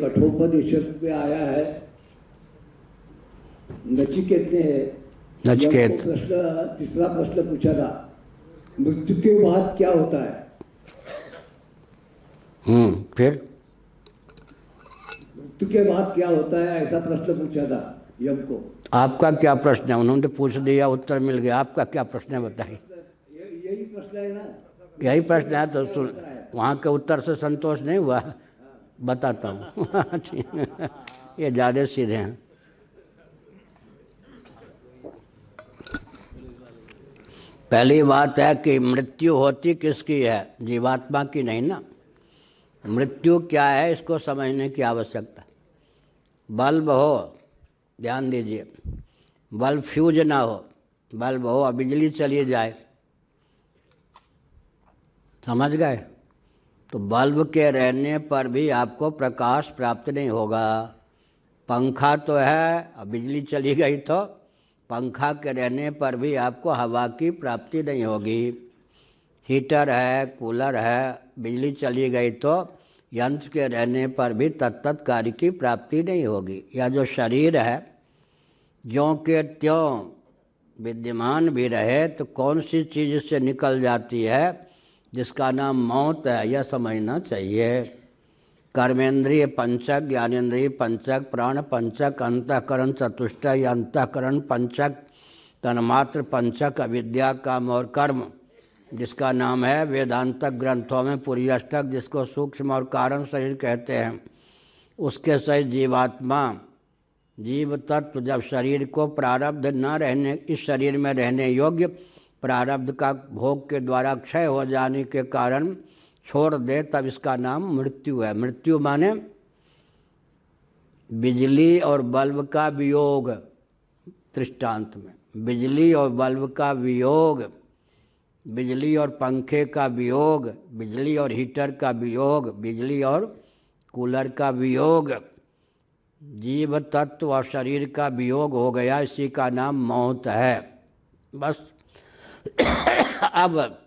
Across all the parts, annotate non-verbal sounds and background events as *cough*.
कठोपनिषद में आया है। नचिकेत। ने नचिकेत। प्रश्न तीसरा प्रश्न पूछा था मृत्यु के बाद क्या होता है? हम्म फिर? मृत्यु के बाद क्या होता है? ऐसा प्रश्न पूछा था यम को। आपका क्या प्रश्न है? उन्होंने पूछ दिया उत्तर मिल गया। आपका क्या प्रश्न है बताइए। यही प्रश्न है ना? यही प्रश्न है तो सुन वहाँ के उत्तर से संतोष नहीं हुआ। बताता हूँ। *laughs* ये ज़्यादा सीधे हैं। पहली बात है कि मृत्यु होती किसकी है? जीवात्मा की नहीं ना? मृत्यु क्या है, इसको समझने की आवश्यकता। बल्ब हो, ध्यान दीजिए। बल्ब फ्यूज ना हो, बल्ब हो और बिजली चली जाए। समझ गए? तो बल्ब के रहने पर भी आपको प्रकाश प्राप्त नहीं होगा। पंखा तो है बिजली चली गई तो पंखा के रहने पर भी आपको हवा की प्राप्ति नहीं होगी। हीटर है, कूलर है, बिजली चली गई तो यंत्र के रहने पर भी तत्त कार्य की प्राप्ति नहीं होगी। या जो शरीर है, ज्यों के त्यों विद्यमान भी रहे तो कौन सी चीज़ से निकल जाती है? जिसका नाम मौत है, यह समझना चाहिए। कर्मेंद्रिय पंचक ज्ञानेन्द्रिय पंचक, प्राण पंचक, अंतकरण चतुष्टय अंतकरण पंचक, तन्मात्र पंचक, अविद्या, काम और कर्म, जिसका नाम है वेदांतक ग्रंथों में पूरी अष्टक, जिसको सूक्ष्म और कारण शरीर कहते हैं। उसके सहित जीवात्मा, जीव तत्व जब शरीर को प्रारब्ध न रहने, इस शरीर में रहने योग्य प्रारब्ध का भोग के द्वारा क्षय हो जाने के कारण छोड़ दे, तब इसका नाम मृत्यु है। मृत्यु माने बिजली और बल्ब का वियोग, दृष्टांत में। बिजली और बल्ब का वियोग, बिजली और पंखे का वियोग, बिजली और हीटर का वियोग, बिजली और कूलर का वियोग, जीव तत्व और शरीर का वियोग हो गया। इसी का नाम मौत है। बस अब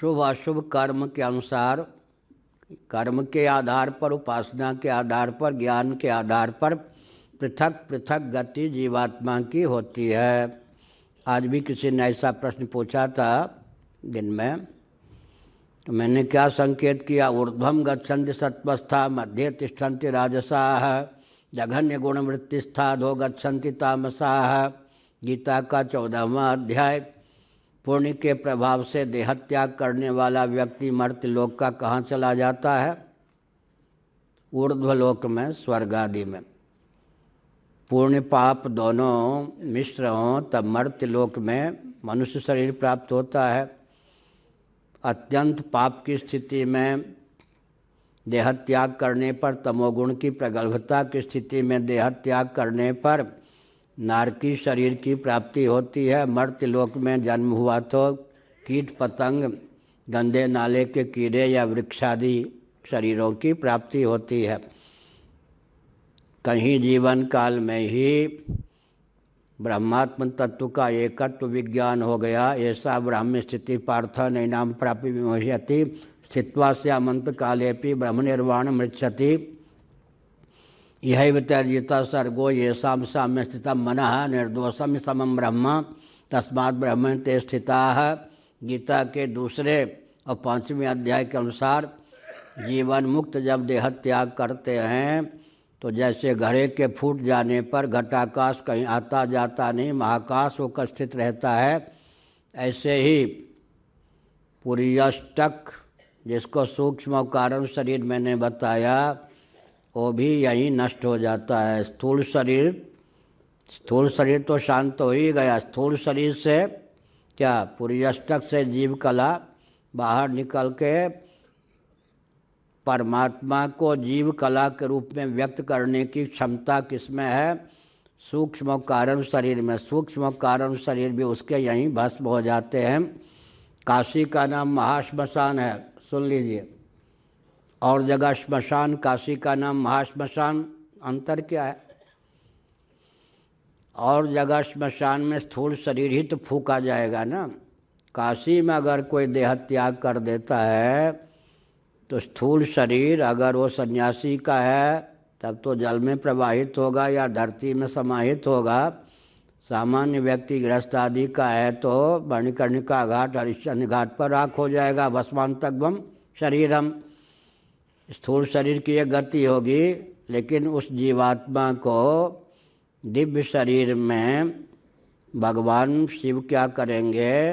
शुभ अशुभ कर्म के अनुसार, कर्म के आधार पर, उपासना के आधार पर, ज्ञान के आधार पर पृथक पृथक गति जीवात्मा की होती है। आज भी किसी ने ऐसा प्रश्न पूछा था दिन में तो मैंने क्या संकेत किया? ऊर्ध्वम गच्छन्ति सत्वस्था मध्य तिष्ठन्ति राजसाह जघन्य गुणवृत्तिस्था धो गच्छन्ति तामसाह गीता का चौदहवा अध्याय, पुण्य के प्रभाव से देहत्याग करने वाला व्यक्ति मर्त लोक का कहाँ चला जाता है? ऊर्ध्वलोक में स्वर्ग आदि में। पुण्य पाप दोनों मिश्र हों, तब मर्त्य लोक में मनुष्य शरीर प्राप्त होता है। अत्यंत पाप की स्थिति में देहत्याग करने पर, तमोगुण की प्रगल्भता की स्थिति में देहत्याग करने पर नारकी शरीर की प्राप्ति होती है। मर्त्य लोक में जन्म हुआ तो कीट पतंग, गंदे नाले के कीड़े या वृक्षादि शरीरों की प्राप्ति होती है। कहीं जीवन काल में ही ब्रह्मात्म तत्व का एकत्व विज्ञान हो गया। ऐसा ब्राह्म्य स्थिति पार्थ नैनाम प्राप्ति विमोहति स्थित्वा से अमंत काले भी ब्रह्म निर्वाण मृक्षति यह तर्जिता सर्गो येषा साम्य स्थित मन निर्दोषम समम ब्रह्म, तस्मात् ब्रह्म ते स्थिता। गीता के दूसरे और पाँचवें अध्याय के अनुसार जीवन मुक्त जब देह त्याग करते हैं तो जैसे घड़े के फूट जाने पर घटाकाश कहीं आता जाता नहीं, महाकाश होकर स्थित रहता है, ऐसे ही पुरियष्टक, जिसको सूक्ष्म कारण शरीर मैंने बताया वो भी यहीं नष्ट हो जाता है। स्थूल शरीर स्थूल शरीर तो शांत हो ही गया। स्थूल शरीर से क्या? पुरियष्टक से जीव कला बाहर निकल के परमात्मा को जीव कला के रूप में व्यक्त करने की क्षमता किसमें है? सूक्ष्म कारण शरीर में। सूक्ष्म कारण शरीर भी उसके यहीं भस्म हो जाते हैं। काशी का नाम महाश्मशान है। सुन लीजिए। और जगह श्मशान काशी का नाम महाश्मशान अंतर क्या है? और जगह श्मशान में स्थूल शरीर ही तो फूका जाएगा ना। काशी में अगर कोई देह त्याग कर देता है तो स्थूल शरीर अगर वो सन्यासी का है, तब तो जल में प्रवाहित होगा या धरती में समाहित होगा। सामान्य व्यक्ति गृहस्थ आदि का है तो मणिकर्णिका घाट हरिश्चंद्र घाट पर राख हो जाएगा, भस्मांतकम शरीरम। स्थूल शरीर की एक गति होगी, लेकिन उस जीवात्मा को दिव्य शरीर में भगवान शिव क्या करेंगे?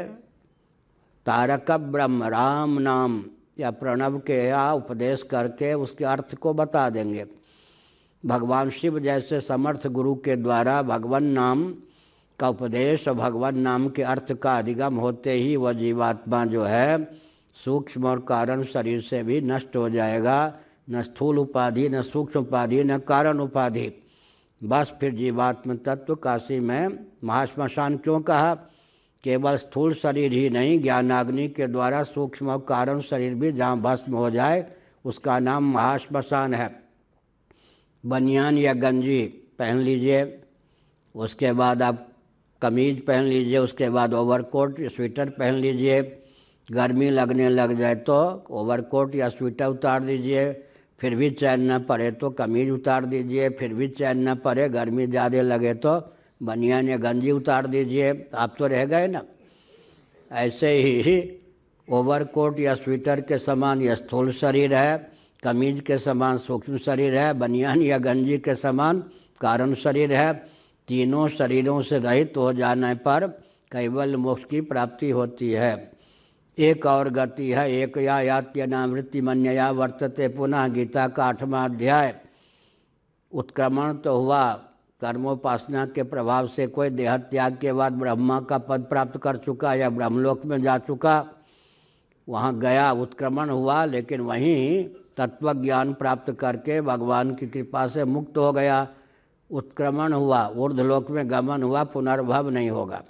तारक ब्रह्म, राम नाम, या प्रणव के या उपदेश करके उसके अर्थ को बता देंगे। भगवान शिव जैसे समर्थ गुरु के द्वारा भगवान नाम का उपदेश और भगवान नाम के अर्थ का अधिगम होते ही वह जीवात्मा जो है सूक्ष्म और कारण शरीर से भी नष्ट हो जाएगा। न स्थूल उपाधि, न सूक्ष्म उपाधि, न कारण उपाधि। बस फिर जीवात्म तत्व काशी में महाश्मशान क्यों कहा? केवल स्थूल शरीर ही नहीं, ज्ञानाग्नि के द्वारा सूक्ष्म और कारण शरीर भी जहाँ भस्म हो जाए, उसका नाम महाश्मशान है। बनियान या गंजी पहन लीजिए, उसके बाद आप कमीज पहन लीजिए, उसके बाद ओवरकोट, स्वेटर पहन लीजिए गर्मी लगने लग जाए तो ओवरकोट या स्वेटर उतार दीजिए, फिर भी चैन न पड़े तो कमीज उतार दीजिए, फिर भी चैन न पड़े, गर्मी ज़्यादा लगे तो बनियान या गंजी उतार दीजिए। आप तो रह गए ना। ऐसे ही ओवरकोट या स्वेटर के समान यह स्थूल शरीर है, कमीज के समान सूक्ष्म शरीर है, बनियान या गंजी के समान कारण शरीर है। तीनों शरीरों से रहित हो जाने पर कैवल मोक्ष की प्राप्ति होती है। एक और गति है, एक या यात्यनावृत्ति मन्यया वर्तते पुनः गीता का आठवां अध्याय। उत्क्रमण तो हुआ, कर्मोपासना के प्रभाव से कोई देह त्याग के बाद ब्रह्मा का पद प्राप्त कर चुका या ब्रह्मलोक में जा चुका, वहाँ गया, उत्क्रमण हुआ, लेकिन वहीं तत्व ज्ञान प्राप्त करके भगवान की कृपा से मुक्त हो गया। उत्क्रमण हुआ ऊर्धलोक में गमन हुआ, पुनर्भव नहीं होगा।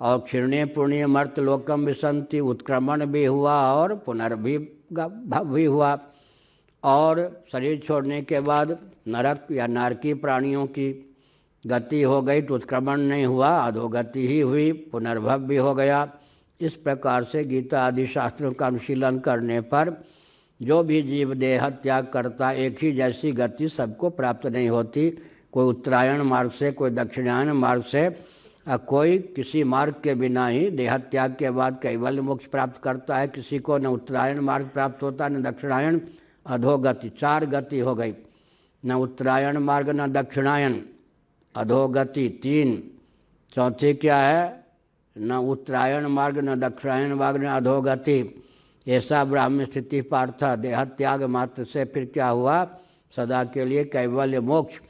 और क्षीर्णे पुण्य मर्त लोकम विसंति उत्क्रमण भी हुआ और पुनर्भी भी हुआ। और शरीर छोड़ने के बाद नरक या नारकी प्राणियों की गति हो गई तो उत्क्रमण नहीं हुआ अधोगति ही हुई, पुनर्भव भी हो गया। इस प्रकार से गीता आदि शास्त्रों का अनुशीलन करने पर जो भी जीव देह त्याग करता, एक ही जैसी गति सबको प्राप्त नहीं होती। कोई उत्तरायण मार्ग से, कोई दक्षिणायन मार्ग से और कोई किसी मार्ग के बिना ही देह त्याग के बाद कैवल्य मोक्ष प्राप्त करता है। किसी को न उत्तरायण मार्ग प्राप्त होता है न दक्षिणायन अधोगति, चार गति हो गई। न उत्तरायण मार्ग, न दक्षिणायन अधोगति, तीन। चौथी क्या है? न उत्तरायण मार्ग, न दक्षिणायन मार्ग, न अधोगति। ऐसा ब्राह्मण स्थिति पार्थ देह त्याग मात्र से फिर क्या हुआ? सदा के लिए कैवल्य मोक्ष।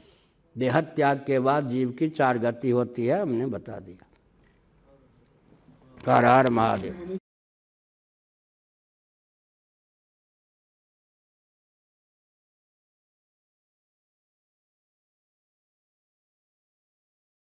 देह त्याग के बाद जीव की चार गति होती है, हमने बता दिया। हर महादेव।